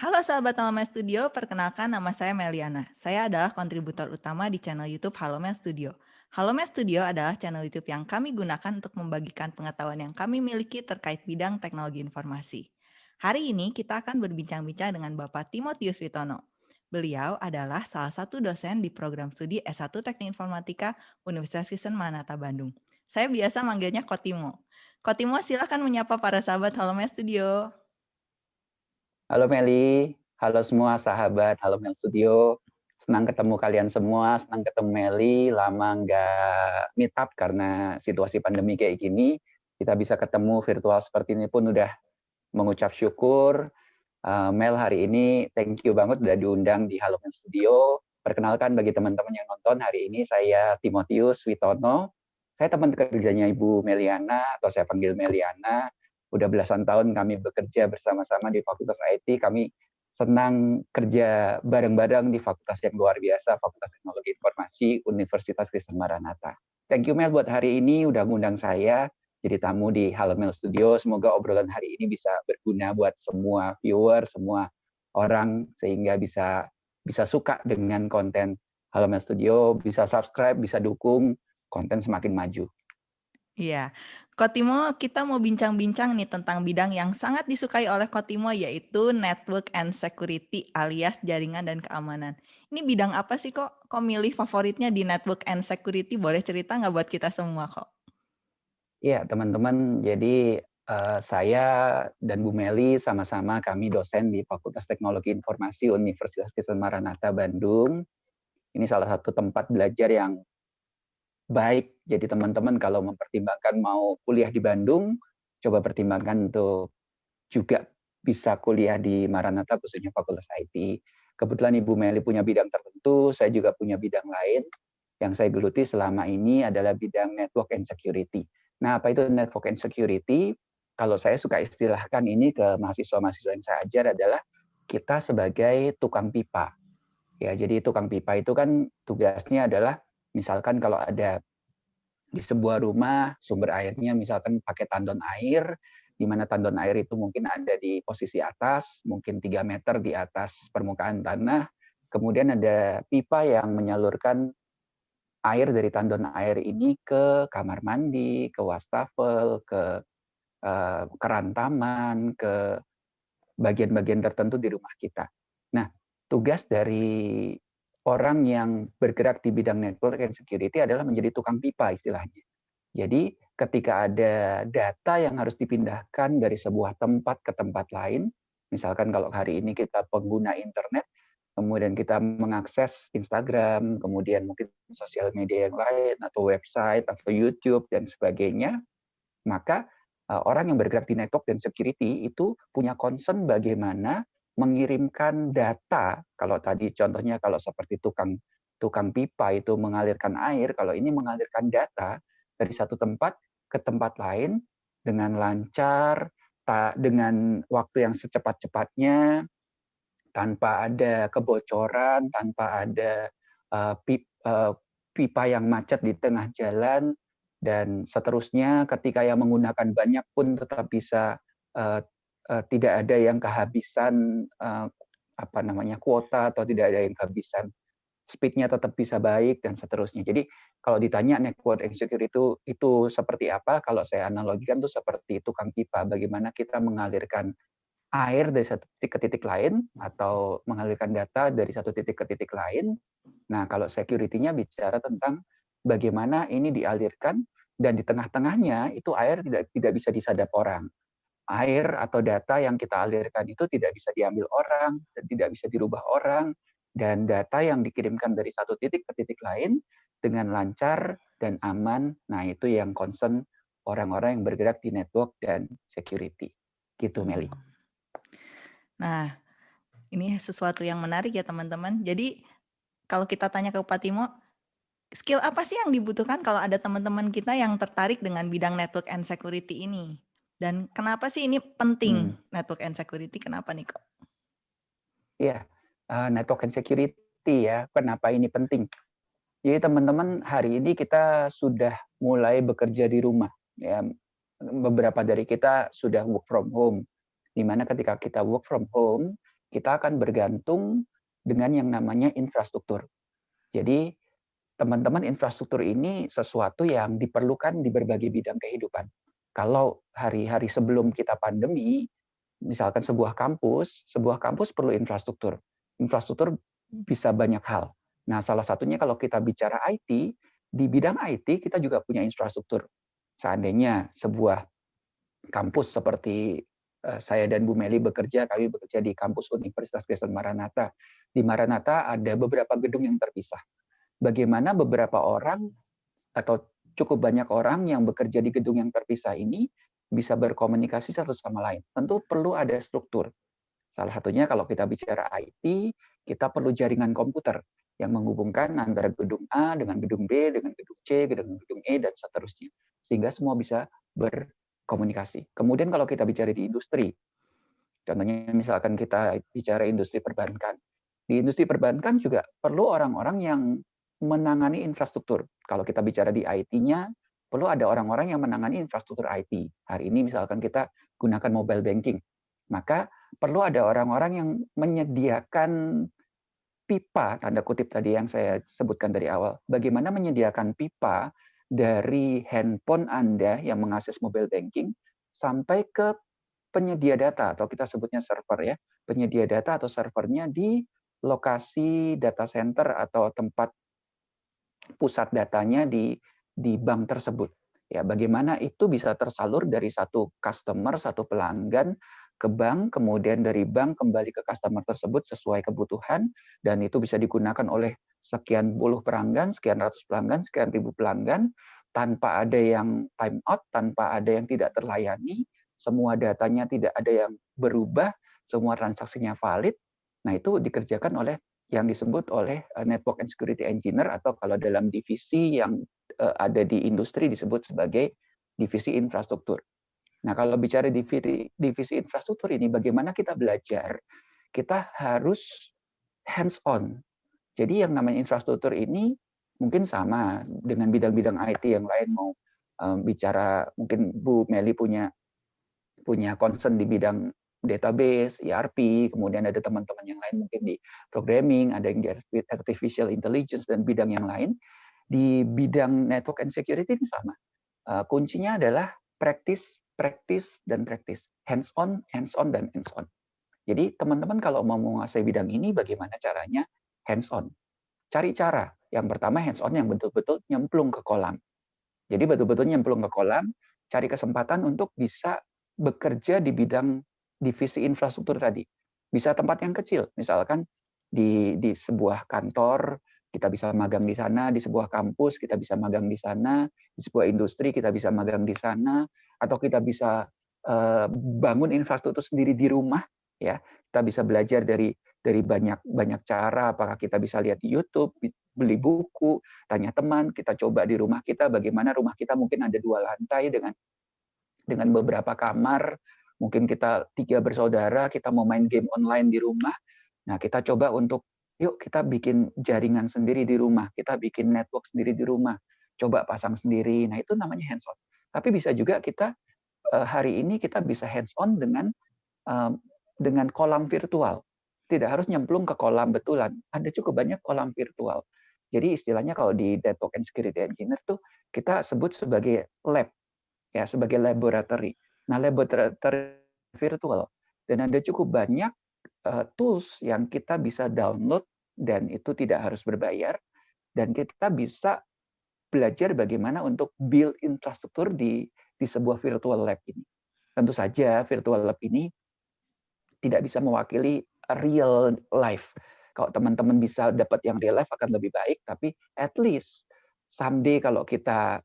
Halo sahabat Halomel Studio, perkenalkan nama saya Meliana. Saya adalah kontributor utama di channel YouTube Halomel Studio. Halomel Studio adalah channel YouTube yang kami gunakan untuk membagikan pengetahuan yang kami miliki terkait bidang teknologi informasi. Hari ini kita akan berbincang-bincang dengan Bapak Timotius Witono. Beliau adalah salah satu dosen di program studi S1 Teknik Informatika Universitas Kristen Manata Bandung. Saya biasa manggilnya Kotimo. Kotimo silakan menyapa para sahabat Halomel Studio. Halo Meli, halo semua sahabat Halo Mel Studio. Senang ketemu kalian semua, senang ketemu Meli. Lama nggak meet up karena situasi pandemi kayak gini. Kita bisa ketemu virtual seperti ini pun udah mengucap syukur. Uh, Mel hari ini thank you banget udah diundang di Halo Mel Studio. Perkenalkan bagi teman-teman yang nonton hari ini saya Timotius Witono. Saya teman kerjanya Ibu Meliana atau saya panggil Meliana udah belasan tahun kami bekerja bersama-sama di Fakultas IT. Kami senang kerja bareng-bareng di fakultas yang luar biasa, Fakultas Teknologi Informasi Universitas Kristen Maranatha. Thank you Mel buat hari ini udah ngundang saya jadi tamu di Halo Mel Studio. Semoga obrolan hari ini bisa berguna buat semua viewer, semua orang sehingga bisa bisa suka dengan konten Halo Mel Studio, bisa subscribe, bisa dukung konten semakin maju. Iya, Kotimo, kita mau bincang-bincang nih tentang bidang yang sangat disukai oleh Kotimo yaitu network and security alias jaringan dan keamanan. Ini bidang apa sih kok? Kok milih favoritnya di network and security? Boleh cerita nggak buat kita semua kok? Iya teman-teman, jadi uh, saya dan Bu Meli sama-sama kami dosen di Fakultas Teknologi Informasi Universitas Kristen Maranatha Bandung. Ini salah satu tempat belajar yang baik. Jadi teman-teman kalau mempertimbangkan mau kuliah di Bandung, coba pertimbangkan untuk juga bisa kuliah di Maranatha khususnya Fakultas IT. Kebetulan Ibu Meli punya bidang tertentu, saya juga punya bidang lain. Yang saya geluti selama ini adalah bidang network and security. Nah, apa itu network and security? Kalau saya suka istilahkan ini ke mahasiswa-mahasiswa yang saya ajar adalah kita sebagai tukang pipa. Ya, jadi tukang pipa itu kan tugasnya adalah misalkan kalau ada di sebuah rumah sumber airnya misalkan pakai tandon air, di mana tandon air itu mungkin ada di posisi atas, mungkin 3 meter di atas permukaan tanah, kemudian ada pipa yang menyalurkan air dari tandon air ini ke kamar mandi, ke wastafel, ke uh, keran taman, ke bagian-bagian tertentu di rumah kita. Nah, tugas dari orang yang bergerak di bidang network and security adalah menjadi tukang pipa istilahnya. Jadi ketika ada data yang harus dipindahkan dari sebuah tempat ke tempat lain, misalkan kalau hari ini kita pengguna internet, kemudian kita mengakses Instagram, kemudian mungkin sosial media yang lain, atau website, atau YouTube, dan sebagainya, maka eh, orang yang bergerak di network dan security itu punya concern bagaimana mengirimkan data, kalau tadi contohnya kalau seperti tukang tukang pipa itu mengalirkan air, kalau ini mengalirkan data dari satu tempat ke tempat lain dengan lancar, tak dengan waktu yang secepat-cepatnya, tanpa ada kebocoran, tanpa ada uh, pip, uh, pipa yang macet di tengah jalan, dan seterusnya. Ketika yang menggunakan banyak pun tetap bisa uh, tidak ada yang kehabisan uh, apa namanya kuota atau tidak ada yang kehabisan speednya tetap bisa baik dan seterusnya. Jadi kalau ditanya network insecure itu itu seperti apa? Kalau saya analogikan itu seperti tukang pipa. Bagaimana kita mengalirkan air dari satu titik ke titik lain atau mengalirkan data dari satu titik ke titik lain. Nah kalau security-nya bicara tentang bagaimana ini dialirkan dan di tengah-tengahnya itu air tidak tidak bisa disadap orang air atau data yang kita alirkan itu tidak bisa diambil orang dan tidak bisa dirubah orang dan data yang dikirimkan dari satu titik ke titik lain dengan lancar dan aman. Nah, itu yang concern orang-orang yang bergerak di network dan security. Gitu, Meli. Nah, ini sesuatu yang menarik ya, teman-teman. Jadi, kalau kita tanya ke Pak Timo, skill apa sih yang dibutuhkan kalau ada teman-teman kita yang tertarik dengan bidang network and security ini? Dan kenapa sih ini penting hmm. network and security? Kenapa nih kok? Iya, uh, network and security ya. Kenapa ini penting? Jadi teman-teman hari ini kita sudah mulai bekerja di rumah. Ya, beberapa dari kita sudah work from home. Di mana ketika kita work from home, kita akan bergantung dengan yang namanya infrastruktur. Jadi teman-teman infrastruktur ini sesuatu yang diperlukan di berbagai bidang kehidupan. Kalau hari-hari sebelum kita pandemi, misalkan sebuah kampus, sebuah kampus perlu infrastruktur. Infrastruktur bisa banyak hal. Nah, salah satunya kalau kita bicara IT, di bidang IT kita juga punya infrastruktur. Seandainya sebuah kampus seperti eh, saya dan Bu Meli bekerja, kami bekerja di kampus Universitas Kristen Maranatha. Di Maranatha ada beberapa gedung yang terpisah. Bagaimana beberapa orang atau cukup banyak orang yang bekerja di gedung yang terpisah ini bisa berkomunikasi satu sama lain. Tentu perlu ada struktur. Salah satunya kalau kita bicara IT, kita perlu jaringan komputer yang menghubungkan antara gedung A dengan gedung B, dengan gedung C, dengan gedung E, dan seterusnya. Sehingga semua bisa berkomunikasi. Kemudian kalau kita bicara di industri, contohnya misalkan kita bicara industri perbankan. Di industri perbankan juga perlu orang-orang yang menangani infrastruktur. Kalau kita bicara di IT-nya, perlu ada orang-orang yang menangani infrastruktur IT. Hari ini misalkan kita gunakan mobile banking, maka perlu ada orang-orang yang menyediakan pipa, tanda kutip tadi yang saya sebutkan dari awal. Bagaimana menyediakan pipa dari handphone Anda yang mengakses mobile banking sampai ke penyedia data atau kita sebutnya server ya, penyedia data atau servernya di lokasi data center atau tempat pusat datanya di di bank tersebut. Ya, bagaimana itu bisa tersalur dari satu customer, satu pelanggan ke bank, kemudian dari bank kembali ke customer tersebut sesuai kebutuhan, dan itu bisa digunakan oleh sekian puluh pelanggan, sekian ratus pelanggan, sekian ribu pelanggan, tanpa ada yang time out, tanpa ada yang tidak terlayani, semua datanya tidak ada yang berubah, semua transaksinya valid. Nah, itu dikerjakan oleh yang disebut oleh eh, network and security engineer atau kalau dalam divisi yang eh, ada di industri disebut sebagai divisi infrastruktur. Nah, kalau bicara divisi, divisi infrastruktur ini bagaimana kita belajar? Kita harus hands on. Jadi yang namanya infrastruktur ini mungkin sama dengan bidang-bidang IT yang lain mau um, bicara mungkin Bu Meli punya punya concern di bidang database, ERP, kemudian ada teman-teman yang lain mungkin di programming, ada yang di artificial intelligence dan bidang yang lain. Di bidang network and security ini sama. Uh, kuncinya adalah practice, practice, dan practice. Hands on, hands on, dan hands on. Jadi teman-teman kalau mau menguasai bidang ini bagaimana caranya? Hands on. Cari cara. Yang pertama hands on yang betul-betul nyemplung ke kolam. Jadi betul-betul nyemplung ke kolam, cari kesempatan untuk bisa bekerja di bidang divisi infrastruktur tadi. Bisa tempat yang kecil, misalkan di di sebuah kantor kita bisa magang di sana, di sebuah kampus kita bisa magang di sana, di sebuah industri kita bisa magang di sana, atau kita bisa uh, bangun infrastruktur sendiri di rumah, ya. Kita bisa belajar dari dari banyak banyak cara. Apakah kita bisa lihat di YouTube, beli buku, tanya teman, kita coba di rumah kita bagaimana rumah kita mungkin ada dua lantai dengan dengan beberapa kamar, mungkin kita tiga bersaudara, kita mau main game online di rumah. Nah, kita coba untuk yuk kita bikin jaringan sendiri di rumah, kita bikin network sendiri di rumah, coba pasang sendiri. Nah, itu namanya hands on. Tapi bisa juga kita eh, hari ini kita bisa hands on dengan dengan kolam virtual. Tidak harus nyemplung ke kolam betulan. Ada cukup banyak kolam virtual. Jadi istilahnya kalau di network and security engineer tuh kita sebut sebagai lab ya sebagai laboratory. Nah, laboratory virtual dan ada cukup banyak uh, tools yang kita bisa download dan itu tidak harus berbayar dan kita bisa belajar bagaimana untuk build infrastruktur di di sebuah virtual lab ini. Tentu saja virtual lab ini tidak bisa mewakili real life. Kalau teman-teman bisa dapat yang real life akan lebih baik, tapi at least someday kalau kita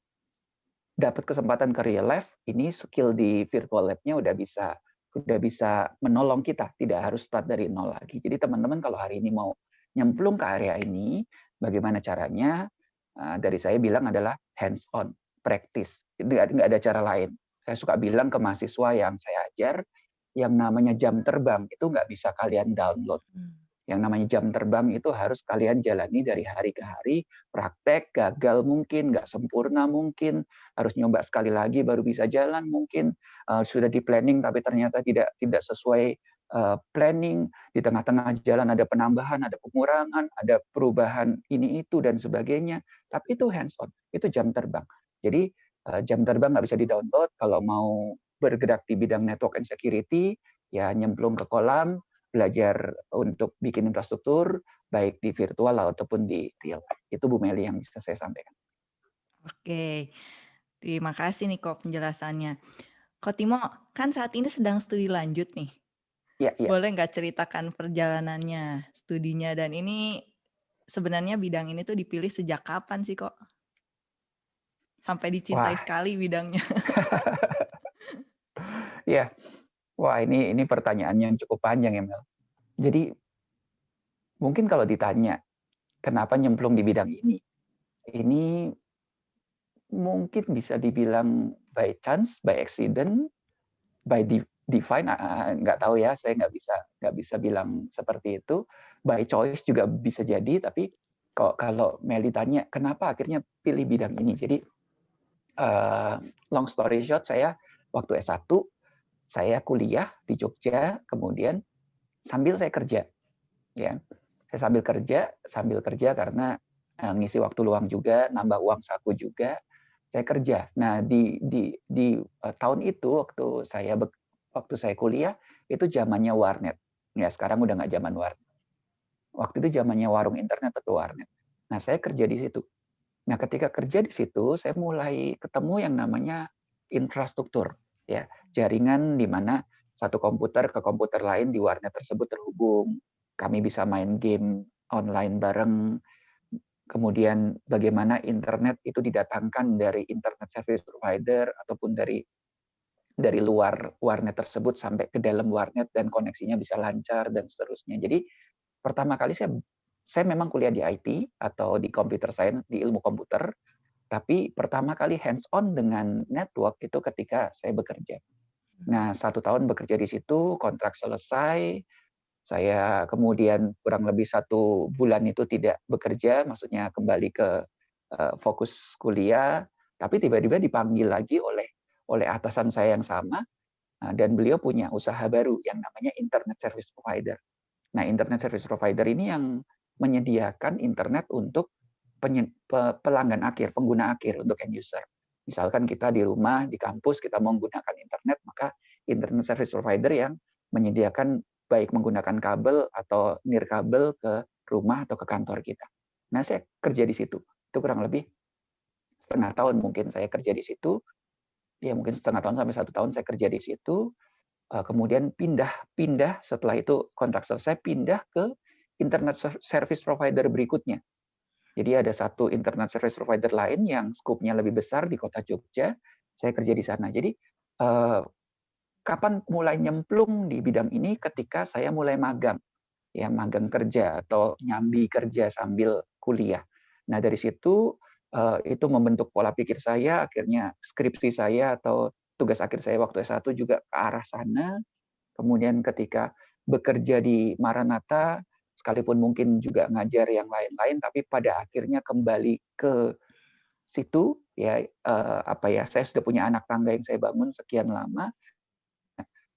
dapat kesempatan ke real life, ini skill di virtual lab-nya udah bisa udah bisa menolong kita, tidak harus start dari nol lagi. Jadi teman-teman kalau hari ini mau nyemplung ke area ini, bagaimana caranya? Ah, dari saya bilang adalah hands on, practice. Nggak ada cara lain. Saya suka bilang ke mahasiswa yang saya ajar, yang namanya jam terbang itu nggak bisa kalian download. Hmm yang namanya jam terbang itu harus kalian jalani dari hari ke hari, praktek, gagal mungkin, nggak sempurna mungkin, harus nyoba sekali lagi baru bisa jalan mungkin, uh, sudah di planning tapi ternyata tidak tidak sesuai uh, planning, di tengah-tengah jalan ada penambahan, ada pengurangan, ada perubahan ini itu dan sebagainya. Tapi itu hands on, itu jam terbang. Jadi uh, jam terbang nggak bisa di-download. Kalau mau bergerak di bidang network and security, ya nyemplung ke kolam, belajar untuk bikin infrastruktur, baik di virtual ataupun di real. Itu Bu Meli yang bisa saya sampaikan. Oke, terima kasih nih kok penjelasannya. Kok Timo, kan saat ini sedang studi lanjut nih. Iya, iya. Boleh nggak ceritakan perjalanannya, studinya, dan ini sebenarnya bidang ini tuh dipilih sejak kapan sih kok? Sampai dicintai Wah. sekali bidangnya. Iya. Wah, ini ini pertanyaan yang cukup panjang ya, Mel. Jadi mungkin kalau ditanya, kenapa nyemplung di bidang ini? Ini mungkin bisa dibilang by chance, by accident, by divine, nggak tahu ya, saya nggak bisa nggak bisa bilang seperti itu. By choice juga bisa jadi, tapi kok kalau Meli tanya, kenapa akhirnya pilih bidang ini? Jadi, uh, long story short, saya waktu S1 saya kuliah di Jogja, kemudian sambil saya kerja, ya. Saya sambil kerja, sambil kerja karena uh, ngisi waktu luang juga, nambah uang saku juga, saya kerja. Nah di di di uh, tahun itu waktu saya waktu saya kuliah itu zamannya warnet. Ya sekarang udah nggak zaman warnet. Waktu itu zamannya warung internet atau warnet. Nah saya kerja di situ. Nah ketika kerja di situ saya mulai ketemu yang namanya infrastruktur ya jaringan di mana satu komputer ke komputer lain di warnet tersebut terhubung. Kami bisa main game online bareng. Kemudian bagaimana internet itu didatangkan dari internet service provider ataupun dari dari luar warnet tersebut sampai ke dalam warnet dan koneksinya bisa lancar dan seterusnya. Jadi pertama kali saya saya memang kuliah di IT atau di computer science di ilmu komputer tapi pertama kali hands on dengan network itu ketika saya bekerja. Nah, satu tahun bekerja di situ, kontrak selesai, saya kemudian kurang lebih satu bulan itu tidak bekerja, maksudnya kembali ke uh, fokus kuliah, tapi tiba-tiba dipanggil lagi oleh oleh atasan saya yang sama, uh, dan beliau punya usaha baru yang namanya internet service provider. Nah, internet service provider ini yang menyediakan internet untuk pelanggan akhir, pengguna akhir untuk end user. Misalkan kita di rumah, di kampus, kita menggunakan internet, maka internet service provider yang menyediakan baik menggunakan kabel atau nirkabel ke rumah atau ke kantor kita. Nah, saya kerja di situ. Itu kurang lebih setengah tahun mungkin saya kerja di situ. Ya mungkin setengah tahun sampai satu tahun saya kerja di situ. Eh, kemudian pindah-pindah setelah itu kontrak selesai pindah ke internet service provider berikutnya jadi ada satu internet service provider lain yang skupnya lebih besar di kota Jogja. Saya kerja di sana. Jadi eh, kapan mulai nyemplung di bidang ini? Ketika saya mulai magang, ya magang kerja atau nyambi kerja sambil kuliah. Nah dari situ eh, itu membentuk pola pikir saya. Akhirnya skripsi saya atau tugas akhir saya waktu S1 juga ke arah sana. Kemudian ketika bekerja di Maranatha, sekalipun mungkin juga ngajar yang lain-lain tapi pada akhirnya kembali ke situ ya eh, apa ya saya sudah punya anak tangga yang saya bangun sekian lama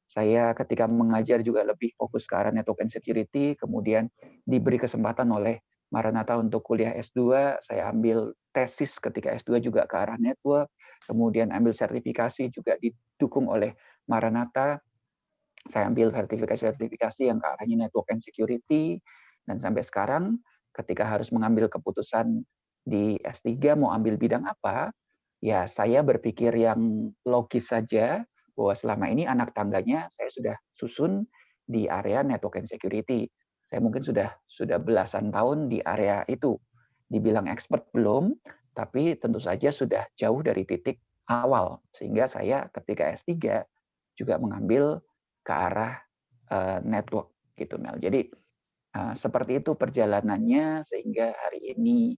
saya ketika mengajar juga lebih fokus ke arah network and security kemudian diberi kesempatan oleh Maranatha untuk kuliah S2 saya ambil tesis ketika S2 juga ke arah network kemudian ambil sertifikasi juga didukung oleh Maranatha. Saya ambil sertifikasi-sertifikasi yang ke arahnya network and security, dan sampai sekarang ketika harus mengambil keputusan di S3 mau ambil bidang apa, ya saya berpikir yang logis saja bahwa selama ini anak tangganya saya sudah susun di area network and security. Saya mungkin sudah sudah belasan tahun di area itu. Dibilang expert belum, tapi tentu saja sudah jauh dari titik awal. Sehingga saya ketika S3 juga mengambil ke arah uh, network gitu Mel. Jadi uh, seperti itu perjalanannya sehingga hari ini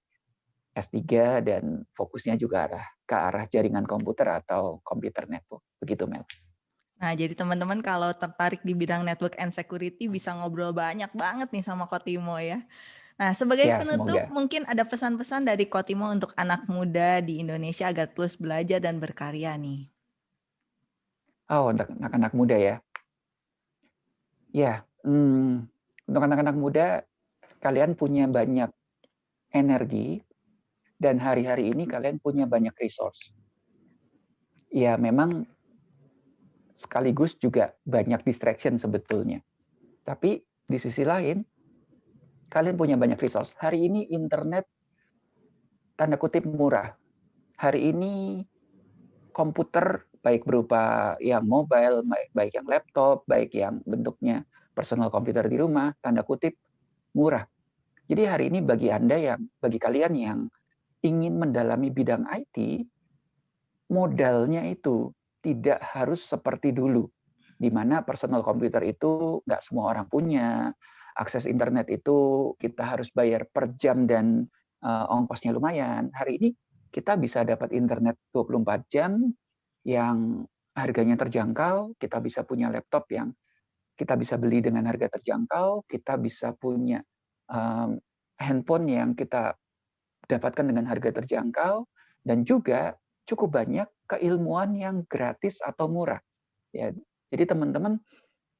S3 dan fokusnya juga arah ke arah jaringan komputer atau computer network. Begitu Mel. Nah, jadi teman-teman kalau tertarik di bidang network and security bisa ngobrol banyak banget nih sama Kotimo ya. Nah, sebagai ya, penutup semoga. mungkin ada pesan-pesan dari Kotimo untuk anak muda di Indonesia agar terus belajar dan berkarya nih. Oh, untuk anak-anak muda ya. Ya, mmm, untuk anak-anak muda, kalian punya banyak energi dan hari-hari ini kalian punya banyak resource. Ya memang sekaligus juga banyak distraction sebetulnya. Tapi di sisi lain, kalian punya banyak resource. Hari ini internet tanda kutip murah. Hari ini komputer baik berupa yang mobile, baik yang laptop, baik yang bentuknya personal komputer di rumah, tanda kutip murah. Jadi hari ini bagi Anda yang bagi kalian yang ingin mendalami bidang IT, modalnya itu tidak harus seperti dulu, di mana personal komputer itu nggak semua orang punya, akses internet itu kita harus bayar per jam dan uh, ongkosnya lumayan. Hari ini kita bisa dapat internet 24 jam yang harganya terjangkau, kita bisa punya laptop yang kita bisa beli dengan harga terjangkau, kita bisa punya um, handphone yang kita dapatkan dengan harga terjangkau, dan juga cukup banyak keilmuan yang gratis atau murah. Ya, jadi teman-teman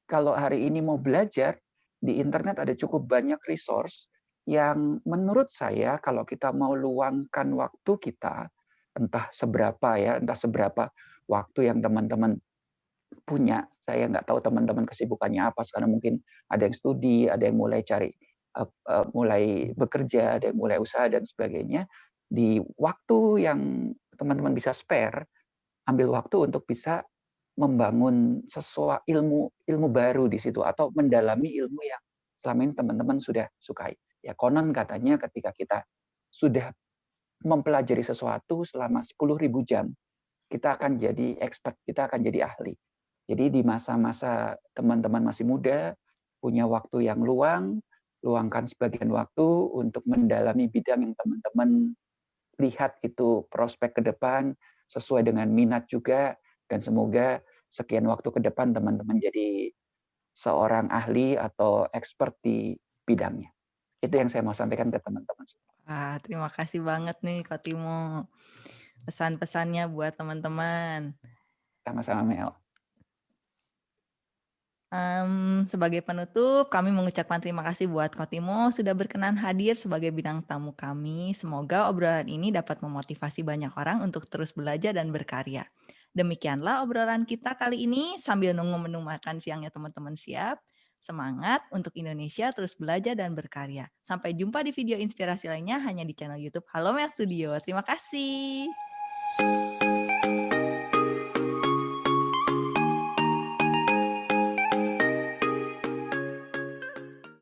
kalau hari ini mau belajar di internet ada cukup banyak resource yang menurut saya kalau kita mau luangkan waktu kita entah seberapa ya, entah seberapa waktu yang teman-teman punya. Saya nggak tahu teman-teman kesibukannya apa sekarang mungkin ada yang studi, ada yang mulai cari uh, uh, mulai bekerja, ada yang mulai usaha dan sebagainya. Di waktu yang teman-teman bisa spare, ambil waktu untuk bisa membangun sesuatu ilmu ilmu baru di situ atau mendalami ilmu yang selama ini teman-teman sudah sukai. Ya konon katanya ketika kita sudah mempelajari sesuatu selama 10.000 jam, kita akan jadi expert, kita akan jadi ahli. Jadi di masa-masa teman-teman masih muda, punya waktu yang luang, luangkan sebagian waktu untuk mendalami bidang yang teman-teman lihat itu prospek ke depan, sesuai dengan minat juga, dan semoga sekian waktu ke depan teman-teman jadi seorang ahli atau expert di bidangnya. Itu yang saya mau sampaikan ke teman-teman Wah, terima kasih banget nih Kak Timo. Pesan-pesannya buat teman-teman. Sama-sama Mel. Um, sebagai penutup, kami mengucapkan terima kasih buat Kotimo sudah berkenan hadir sebagai bidang tamu kami. Semoga obrolan ini dapat memotivasi banyak orang untuk terus belajar dan berkarya. Demikianlah obrolan kita kali ini sambil nunggu menu makan siangnya teman-teman siap. Semangat untuk Indonesia terus belajar dan berkarya. Sampai jumpa di video inspirasi lainnya hanya di channel YouTube Halo Mel Studio. Terima kasih.